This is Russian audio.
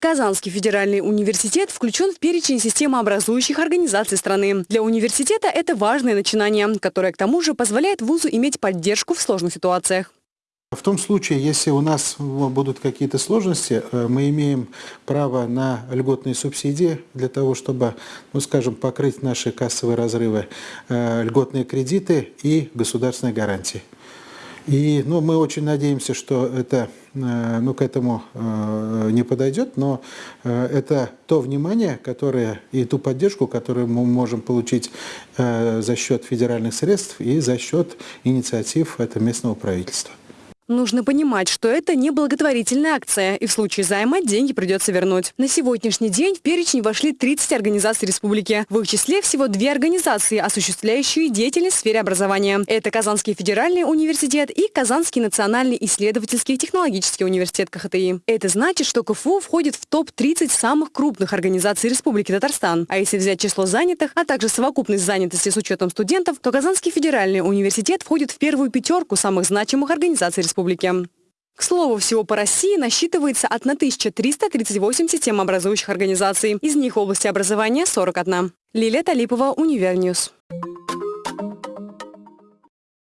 Казанский федеральный университет включен в перечень системообразующих организаций страны. Для университета это важное начинание, которое к тому же позволяет вузу иметь поддержку в сложных ситуациях. В том случае, если у нас будут какие-то сложности, э, мы имеем право на льготные субсидии для того, чтобы, ну скажем, покрыть наши кассовые разрывы, э, льготные кредиты и государственные гарантии. И ну, мы очень надеемся, что это э, ну, к этому не подойдет, но это то внимание, которое и ту поддержку, которую мы можем получить за счет федеральных средств и за счет инициатив этого местного правительства. Нужно понимать, что это не благотворительная акция, и в случае займа деньги придется вернуть. На сегодняшний день в перечень вошли 30 организаций республики. В их числе всего две организации, осуществляющие деятельность в сфере образования. Это Казанский федеральный университет и Казанский национальный исследовательский технологический университет КХТИ. Это значит, что КФУ входит в топ-30 самых крупных организаций Республики Татарстан. А если взять число занятых, а также совокупность занятости с учетом студентов, то Казанский федеральный университет входит в первую пятерку самых значимых организаций республики республики. К слову, всего по России насчитывается 1338 системообразующих организаций. Из них в области образования 41. Лилия Талипова, Univer News.